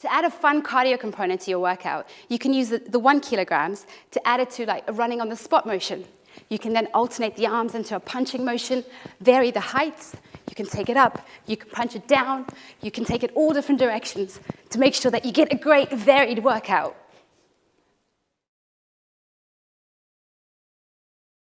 To add a fun cardio component to your workout, you can use the, the one kilograms to add it to like a running on the spot motion. You can then alternate the arms into a punching motion, vary the heights, you can take it up, you can punch it down, you can take it all different directions to make sure that you get a great varied workout.